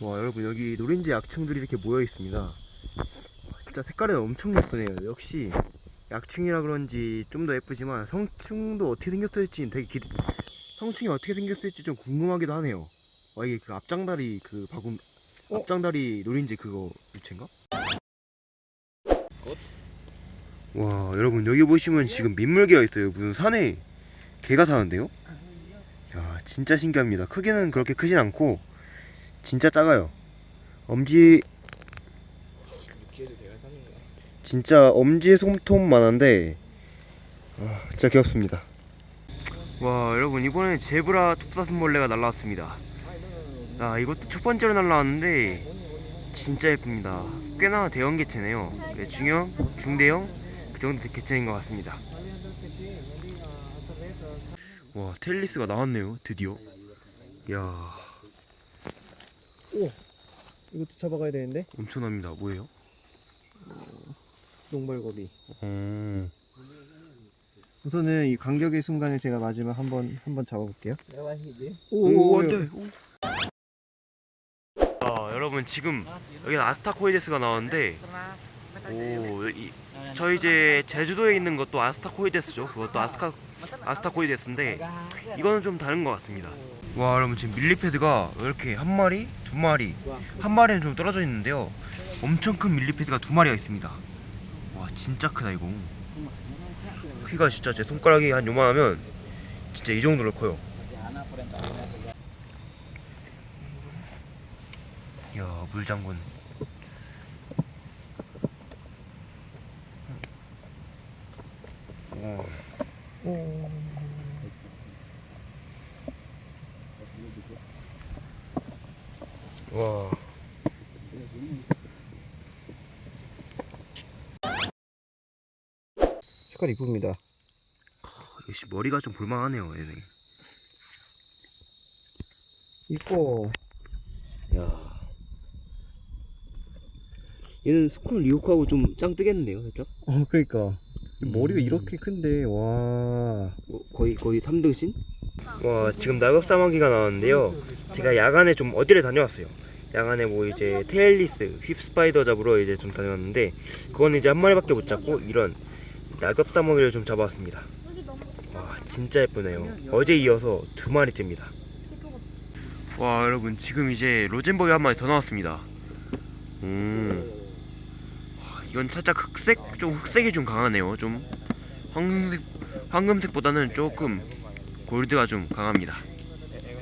와 여러분 여기 노린지 약충들이 이렇게 모여 있습니다. 진짜 색깔이 엄청 예쁘네요. 역시 약충이라 그런지 좀 더 예쁘지만 성충도 어떻게 생겼을지 되게 기... 성충이 어떻게 생겼을지 좀 궁금하기도 하네요. 와 이게 그 앞장다리 그 바구 어? 앞장다리 노린지 그거 유체인가? 와 여러분 여기 보시면 지금 민물개가 있어요. 무슨 산에 개가 사는데요? 야 진짜 신기합니다. 크기는 그렇게 크진 않고 진짜 작아요. 엄지. 진짜 엄지 손톱만한데 아, 진짜 귀엽습니다. 와 여러분 이번에 제브라 톱사슴벌레가 날라왔습니다. 아 이것도 첫 번째로 날라왔는데 진짜 예쁩니다. 꽤나 대형 개체네요. 네, 중형, 중대형 그 정도 개체인 것 같습니다. 와 텔리스가 나왔네요 드디어. 야 이것도 잡아가야 되는데 엄청납니다. 뭐예요? 농벌고비. 음. 우선은 이 간격의 순간을 제가 마지막 한번 한번 잡아볼게요. 오, 안돼. 아, 여러분 지금 여기 아스타코이데스가 나왔는데 오, 이, 저 이제 제주도에 있는 것도 아스타코이데스죠. 그것도 아스카 아스타코이데스인데 이거는 좀 다른 것 같습니다. 와, 여러분 지금 밀리패드가 이렇게 한 마리, 두 마리, 한 마리는 좀 떨어져 있는데요. 엄청 큰 밀리패드가 두 마리가 있습니다. 와, 진짜 크다 이거. 크기가 진짜 제 손가락이 한 요만하면 진짜 이 정도로 커요. 이야 물장군 오. 와 색깔 이쁩니다. 역시 머리가 좀 볼만하네요 얘네 이뻐. 야 얘는 스콘 리오크하고 좀 짱 뜨겠는데요 살짝? 어 그러니까 머리가 음. 이렇게 큰데 와. 뭐 거의 거의 3등신? 와 지금 낙엽 사마귀가 나왔는데요. 제가 야간에 좀 어디를 다녀왔어요. 야간에 뭐 이제 테일리스, 휩스파이더 잡으러 이제 좀 다녀왔는데 그거는 이제 한 마리밖에 못 잡고 이런 낙엽 사마귀를 좀 잡아왔습니다. 와 진짜 예쁘네요. 어제 이어서 두 마리째입니다. 와 여러분 지금 이제 로젠버기 한 마리 더 나왔습니다. 음. 와, 이건 살짝 흑색 좀 흑색이 좀 강하네요. 좀 황금색 황금색보다는 조금 골드가 좀 강합니다.